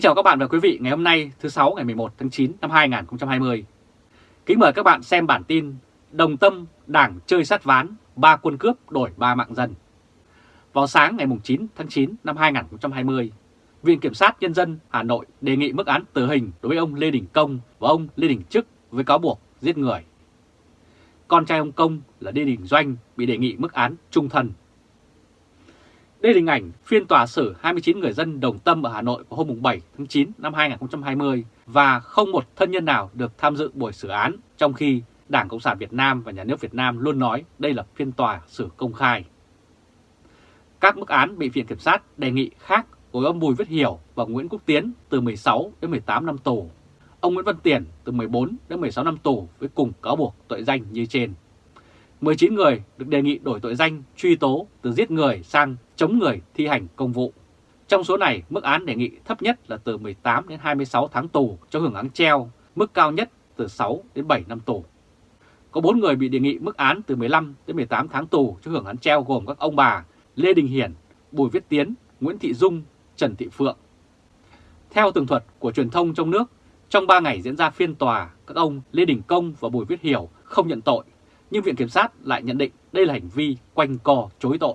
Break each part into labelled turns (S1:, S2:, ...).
S1: Kính chào các bạn và quý vị ngày hôm nay thứ sáu ngày 11 tháng 9 năm 2020. Kính mời các bạn xem bản tin Đồng Tâm Đảng chơi sát ván, ba quân cướp đổi ba mạng dân. Vào sáng ngày 9 tháng 9 năm 2020, Viện Kiểm sát Nhân dân Hà Nội đề nghị mức án tử hình đối với ông Lê Đình Công và ông Lê Đình Trức với cáo buộc giết người. Con trai ông Công là Lê Đình Doanh bị đề nghị mức án trung thân. Đây là hình ảnh phiên tòa xử 29 người dân đồng tâm ở Hà Nội vào hôm 7 tháng 9 năm 2020 và không một thân nhân nào được tham dự buổi xử án, trong khi Đảng Cộng sản Việt Nam và Nhà nước Việt Nam luôn nói đây là phiên tòa xử công khai. Các mức án bị Viện Kiểm sát đề nghị khác của ông Bùi Viết Hiểu và Nguyễn Quốc Tiến từ 16 đến 18 năm tù, ông Nguyễn Văn Tiền từ 14 đến 16 năm tù với cùng cáo buộc tội danh như trên. 19 người được đề nghị đổi tội danh truy tố từ giết người sang chống người thi hành công vụ. Trong số này, mức án đề nghị thấp nhất là từ 18 đến 26 tháng tù cho hưởng án treo, mức cao nhất từ 6 đến 7 năm tù. Có 4 người bị đề nghị mức án từ 15 đến 18 tháng tù cho hưởng án treo gồm các ông bà Lê Đình Hiển, Bùi Viết Tiến, Nguyễn Thị Dung, Trần Thị Phượng. Theo tường thuật của truyền thông trong nước, trong 3 ngày diễn ra phiên tòa, các ông Lê Đình Công và Bùi Viết Hiểu không nhận tội, nhưng Viện Kiểm sát lại nhận định đây là hành vi quanh co chối tội.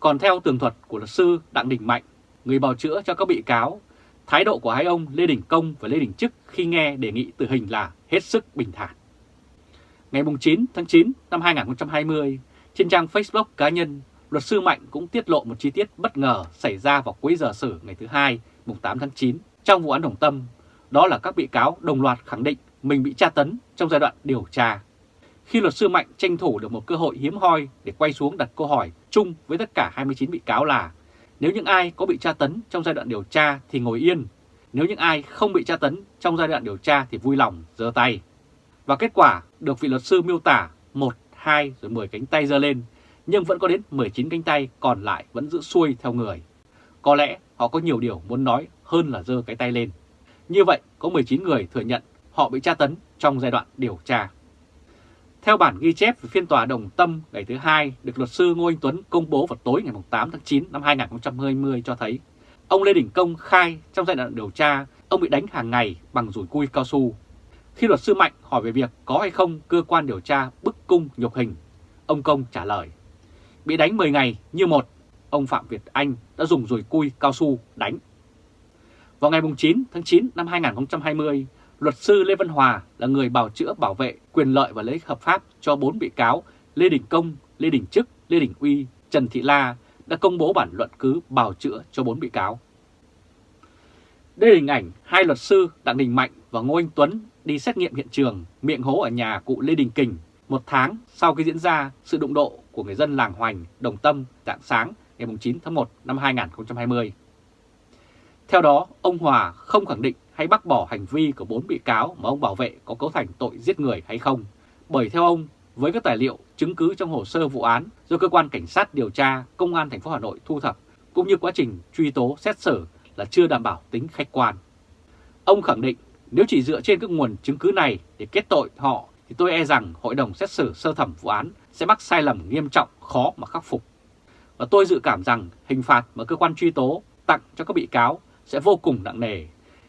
S1: Còn theo tường thuật của luật sư Đặng Đình Mạnh, người bào chữa cho các bị cáo, thái độ của hai ông Lê Đình Công và Lê Đình Trức khi nghe đề nghị tử hình là hết sức bình thản. Ngày 9 tháng 9 năm 2020, trên trang Facebook cá nhân, luật sư Mạnh cũng tiết lộ một chi tiết bất ngờ xảy ra vào cuối giờ xử ngày thứ hai, mùng 8 tháng 9 trong vụ án Đồng Tâm. Đó là các bị cáo đồng loạt khẳng định mình bị tra tấn trong giai đoạn điều tra. Khi luật sư Mạnh tranh thủ được một cơ hội hiếm hoi để quay xuống đặt câu hỏi chung với tất cả 29 bị cáo là nếu những ai có bị tra tấn trong giai đoạn điều tra thì ngồi yên, nếu những ai không bị tra tấn trong giai đoạn điều tra thì vui lòng giơ tay. Và kết quả được vị luật sư miêu tả 1, 2 rồi 10 cánh tay giơ lên, nhưng vẫn có đến 19 cánh tay còn lại vẫn giữ xuôi theo người. Có lẽ họ có nhiều điều muốn nói hơn là giơ cái tay lên. Như vậy, có 19 người thừa nhận họ bị tra tấn trong giai đoạn điều tra. Theo bản ghi chép về phiên tòa Đồng Tâm ngày thứ hai được luật sư Ngô Anh Tuấn công bố vào tối ngày 8 tháng 9 năm 2020 cho thấy, ông Lê Đình Công khai trong giai đoạn điều tra ông bị đánh hàng ngày bằng rủi cui cao su. Khi luật sư Mạnh hỏi về việc có hay không cơ quan điều tra bức cung nhục hình, ông Công trả lời, bị đánh 10 ngày như một, ông Phạm Việt Anh đã dùng rủi cui cao su đánh. Vào ngày 9 tháng 9 năm 2020, luật sư Lê Văn Hòa là người bảo chữa bảo vệ quyền lợi và lợi ích hợp pháp cho bốn bị cáo Lê Đình Công, Lê Đình Trức, Lê Đình Uy, Trần Thị La đã công bố bản luận cứ bào chữa cho bốn bị cáo. Đây là hình ảnh hai luật sư Đặng Đình Mạnh và Ngô Anh Tuấn đi xét nghiệm hiện trường miệng hố ở nhà cụ Lê Đình Kình một tháng sau khi diễn ra sự đụng độ của người dân làng Hoành, Đồng Tâm dạng sáng ngày 9 tháng 1 năm 2020. Theo đó, ông Hòa không khẳng định hay bác bỏ hành vi của bốn bị cáo mà ông bảo vệ có cấu thành tội giết người hay không. Bởi theo ông, với các tài liệu chứng cứ trong hồ sơ vụ án do cơ quan cảnh sát điều tra công an thành phố Hà Nội thu thập cũng như quá trình truy tố xét xử là chưa đảm bảo tính khách quan. Ông khẳng định nếu chỉ dựa trên các nguồn chứng cứ này để kết tội họ thì tôi e rằng hội đồng xét xử sơ thẩm vụ án sẽ mắc sai lầm nghiêm trọng khó mà khắc phục. Và tôi dự cảm rằng hình phạt mà cơ quan truy tố tặng cho các bị cáo sẽ vô cùng nặng nề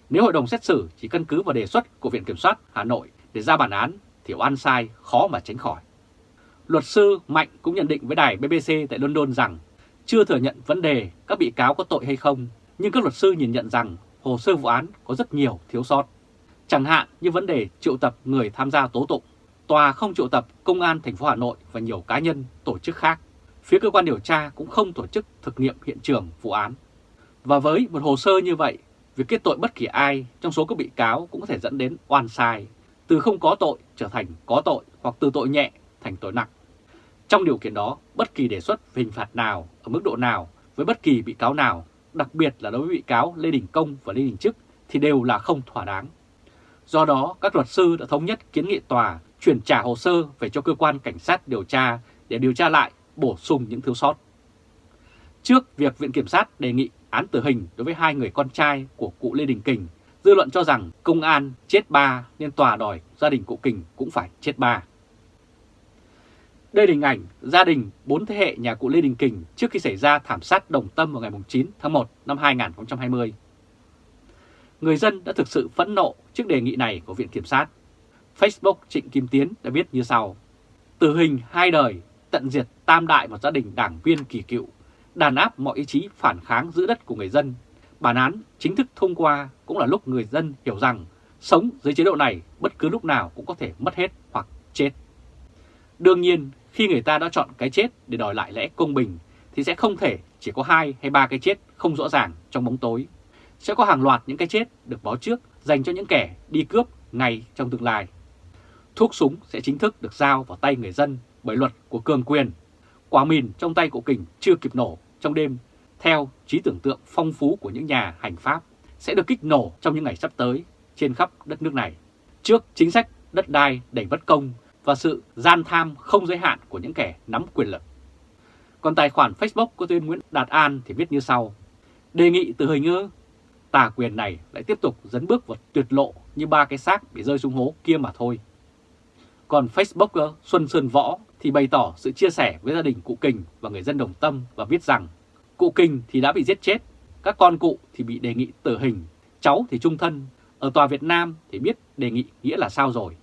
S1: nếu hội đồng xét xử chỉ căn cứ vào đề xuất của Viện Kiểm soát Hà Nội để ra bản án thì oan sai khó mà tránh khỏi. Luật sư Mạnh cũng nhận định với đài BBC tại London rằng chưa thừa nhận vấn đề các bị cáo có tội hay không, nhưng các luật sư nhìn nhận rằng hồ sơ vụ án có rất nhiều thiếu sót. Chẳng hạn như vấn đề triệu tập người tham gia tố tụng, tòa không triệu tập công an thành phố Hà Nội và nhiều cá nhân, tổ chức khác. Phía cơ quan điều tra cũng không tổ chức thực nghiệm hiện trường vụ án. Và với một hồ sơ như vậy, Việc kết tội bất kỳ ai trong số các bị cáo cũng có thể dẫn đến oan sai, từ không có tội trở thành có tội hoặc từ tội nhẹ thành tội nặng. Trong điều kiện đó, bất kỳ đề xuất về hình phạt nào, ở mức độ nào, với bất kỳ bị cáo nào, đặc biệt là đối với bị cáo Lê Đình Công và Lê Đình Trức thì đều là không thỏa đáng. Do đó, các luật sư đã thống nhất kiến nghị tòa chuyển trả hồ sơ về cho cơ quan cảnh sát điều tra để điều tra lại, bổ sung những thiếu sót. Trước việc Viện Kiểm sát đề nghị án tử hình đối với hai người con trai của cụ Lê Đình Kình, dư luận cho rằng công an chết ba nên tòa đòi gia đình cụ Kình cũng phải chết ba. Đây là hình ảnh gia đình bốn thế hệ nhà cụ Lê Đình Kình trước khi xảy ra thảm sát Đồng Tâm vào ngày 9 tháng 1 năm 2020. người dân đã thực sự phẫn nộ trước đề nghị này của Viện Kiểm sát. Facebook Trịnh Kim Tiến đã viết như sau. Tử hình hai đời, tận diệt tam đại một gia đình đảng viên kỳ cựu, đàn áp mọi ý chí phản kháng giữ đất của người dân. Bản án chính thức thông qua cũng là lúc người dân hiểu rằng sống dưới chế độ này bất cứ lúc nào cũng có thể mất hết hoặc chết. Đương nhiên, khi người ta đã chọn cái chết để đòi lại lẽ công bình thì sẽ không thể chỉ có hai hay ba cái chết không rõ ràng trong bóng tối. Sẽ có hàng loạt những cái chết được báo trước dành cho những kẻ đi cướp ngay trong tương lai. Thuốc súng sẽ chính thức được giao vào tay người dân bởi luật của cường quyền. Quả mìn trong tay của kình chưa kịp nổ trong đêm, theo trí tưởng tượng phong phú của những nhà hành pháp, sẽ được kích nổ trong những ngày sắp tới trên khắp đất nước này. Trước chính sách đất đai đầy bất công và sự gian tham không giới hạn của những kẻ nắm quyền lực. Còn tài khoản Facebook của Tuyên Nguyễn Đạt An thì viết như sau. Đề nghị từ hình ư, tà quyền này lại tiếp tục dấn bước vào tuyệt lộ như ba cái xác bị rơi xuống hố kia mà thôi. Còn Facebooker Xuân Sơn Võ thì bày tỏ sự chia sẻ với gia đình cụ Kình và người dân Đồng Tâm và viết rằng cụ Kình thì đã bị giết chết, các con cụ thì bị đề nghị tử hình, cháu thì trung thân. Ở tòa Việt Nam thì biết đề nghị nghĩa là sao rồi.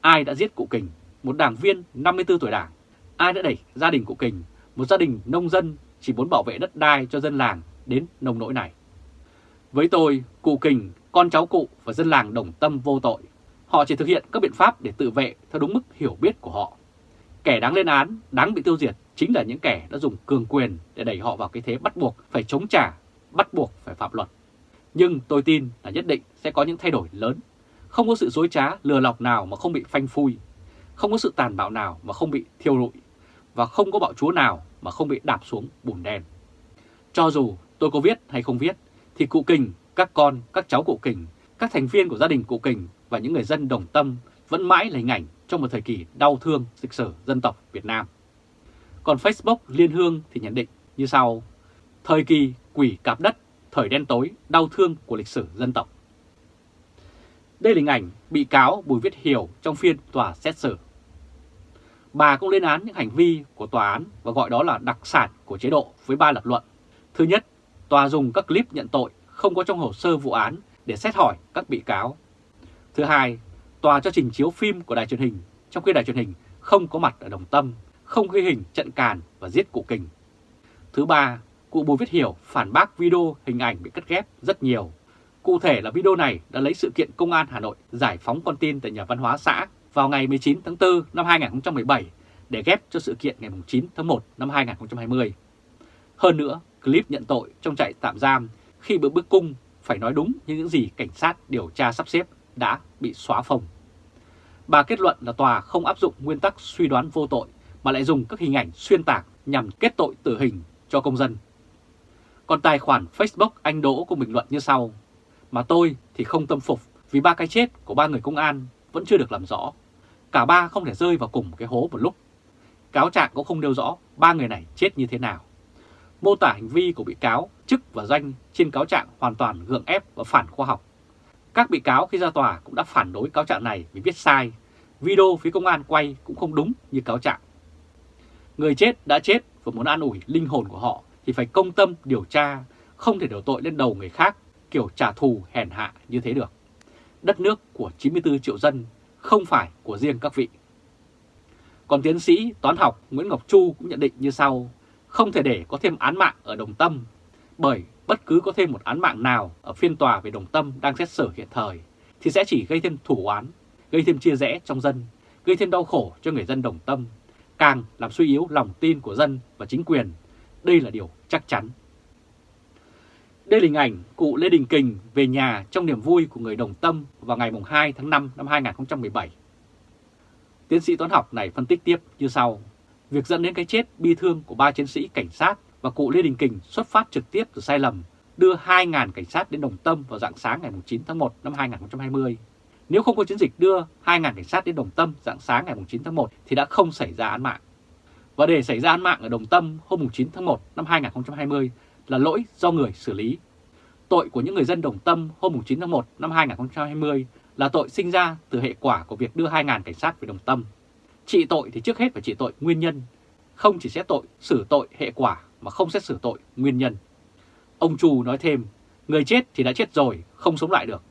S1: Ai đã giết cụ Kình, một đảng viên 54 tuổi đảng? Ai đã đẩy gia đình cụ Kình, một gia đình nông dân chỉ muốn bảo vệ đất đai cho dân làng đến nông nỗi này? Với tôi, cụ Kình, con cháu cụ và dân làng Đồng Tâm vô tội. Họ chỉ thực hiện các biện pháp để tự vệ theo đúng mức hiểu biết của họ. Kẻ đáng lên án, đáng bị tiêu diệt chính là những kẻ đã dùng cường quyền để đẩy họ vào cái thế bắt buộc phải chống trả, bắt buộc phải phạm luật. Nhưng tôi tin là nhất định sẽ có những thay đổi lớn. Không có sự dối trá, lừa lọc nào mà không bị phanh phui. Không có sự tàn bạo nào mà không bị thiêu rụi. Và không có bạo chúa nào mà không bị đạp xuống bùn đen. Cho dù tôi có viết hay không viết, thì cụ Kình, các con, các cháu cụ Kình, các thành viên của gia đình cụ Kình và những người dân đồng tâm vẫn mãi là hình ảnh trong một thời kỳ đau thương lịch sử dân tộc Việt Nam. Còn Facebook Liên Hương thì nhận định như sau, thời kỳ quỷ cạp đất, thời đen tối, đau thương của lịch sử dân tộc. Đây là hình ảnh bị cáo Bùi Viết Hiểu trong phiên tòa xét xử. Bà cũng lên án những hành vi của tòa án và gọi đó là đặc sản của chế độ với ba lập luận. Thứ nhất, tòa dùng các clip nhận tội không có trong hồ sơ vụ án để xét hỏi các bị cáo. Thứ hai, tòa cho trình chiếu phim của đài truyền hình, trong khi đài truyền hình không có mặt ở Đồng Tâm, không ghi hình trận càn và giết cụ Kình. Thứ ba, cụ Bùi Viết Hiểu phản bác video hình ảnh bị cắt ghép rất nhiều. Cụ thể là video này đã lấy sự kiện Công an Hà Nội giải phóng con tin tại nhà văn hóa xã vào ngày 19 tháng 4 năm 2017 để ghép cho sự kiện ngày 9 tháng 1 năm 2020. Hơn nữa, clip nhận tội trong trại tạm giam khi bữa bước cung phải nói đúng như những gì cảnh sát điều tra sắp xếp đã bị xóa phồng. Bà kết luận là tòa không áp dụng nguyên tắc suy đoán vô tội, mà lại dùng các hình ảnh xuyên tạc nhằm kết tội tử hình cho công dân. Còn tài khoản Facebook anh Đỗ cũng bình luận như sau. Mà tôi thì không tâm phục vì ba cái chết của ba người công an vẫn chưa được làm rõ. Cả ba không thể rơi vào cùng cái hố một lúc. Cáo trạng cũng không nêu rõ ba người này chết như thế nào. Mô tả hành vi của bị cáo, chức và danh trên cáo trạng hoàn toàn gượng ép và phản khoa học. Các bị cáo khi ra tòa cũng đã phản đối cáo trạng này vì viết sai. Video phía công an quay cũng không đúng như cáo trạng. Người chết đã chết và muốn an ủi linh hồn của họ thì phải công tâm điều tra, không thể đổ tội lên đầu người khác kiểu trả thù hèn hạ như thế được. Đất nước của 94 triệu dân không phải của riêng các vị. Còn tiến sĩ toán học Nguyễn Ngọc Chu cũng nhận định như sau, không thể để có thêm án mạng ở Đồng Tâm, bởi bất cứ có thêm một án mạng nào ở phiên tòa về Đồng Tâm đang xét xử hiện thời thì sẽ chỉ gây thêm thủ oán, gây thêm chia rẽ trong dân, gây thêm đau khổ cho người dân Đồng Tâm, càng làm suy yếu lòng tin của dân và chính quyền. Đây là điều chắc chắn. Đây là hình ảnh cụ Lê Đình Kình về nhà trong niềm vui của người Đồng Tâm vào ngày 2 tháng 5 năm 2017. Tiến sĩ toán học này phân tích tiếp như sau. Việc dẫn đến cái chết bi thương của ba chiến sĩ cảnh sát và cụ Lê Đình Kình xuất phát trực tiếp từ sai lầm, đưa 2.000 cảnh sát đến Đồng Tâm vào dạng sáng ngày 9 tháng 1 năm 2020. Nếu không có chiến dịch đưa 2.000 cảnh sát đến Đồng Tâm dạng sáng ngày 9 tháng 1 thì đã không xảy ra án mạng. Và để xảy ra án mạng ở Đồng Tâm hôm 9 tháng 1 năm 2020 là lỗi do người xử lý. Tội của những người dân Đồng Tâm hôm 9 tháng 1 năm 2020 là tội sinh ra từ hệ quả của việc đưa 2.000 cảnh sát về Đồng Tâm. Trị tội thì trước hết phải trị tội nguyên nhân, không chỉ xét tội xử tội hệ quả mà không xét xử tội nguyên nhân. Ông Chu nói thêm, Người chết thì đã chết rồi, không sống lại được.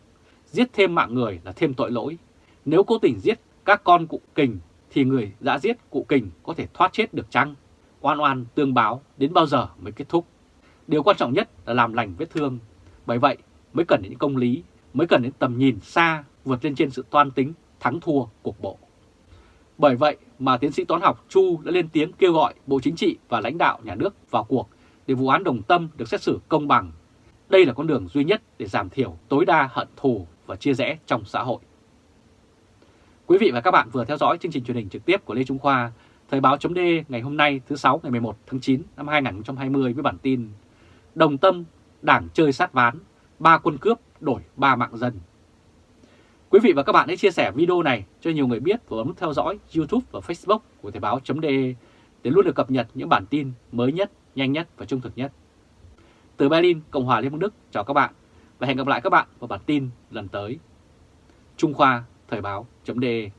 S1: Giết thêm mạng người là thêm tội lỗi. Nếu cố tình giết các con cụ kình thì người đã giết cụ kình có thể thoát chết được chăng? Oan oan tương báo đến bao giờ mới kết thúc? Điều quan trọng nhất là làm lành vết thương. Bởi vậy mới cần đến công lý, mới cần đến tầm nhìn xa vượt lên trên sự toan tính thắng thua cuộc bộ. Bởi vậy mà tiến sĩ toán học Chu đã lên tiếng kêu gọi Bộ Chính trị và lãnh đạo nhà nước vào cuộc để vụ án đồng tâm được xét xử công bằng. Đây là con đường duy nhất để giảm thiểu tối đa hận thù và chia rẽ trong xã hội. Quý vị và các bạn vừa theo dõi chương trình truyền hình trực tiếp của Lê Trung Khoa, Thời báo chấm ngày hôm nay thứ 6 ngày 11 tháng 9 năm 2020 với bản tin Đồng tâm, đảng chơi sát ván, ba quân cướp đổi ba mạng dân. Quý vị và các bạn hãy chia sẻ video này cho nhiều người biết và bấm theo dõi YouTube và Facebook của Thời báo.de để luôn được cập nhật những bản tin mới nhất, nhanh nhất và trung thực nhất. Từ Berlin, Cộng hòa Liên bang Đức, chào các bạn và hẹn gặp lại các bạn vào bản tin lần tới. Trung Khoa, Thời báo.de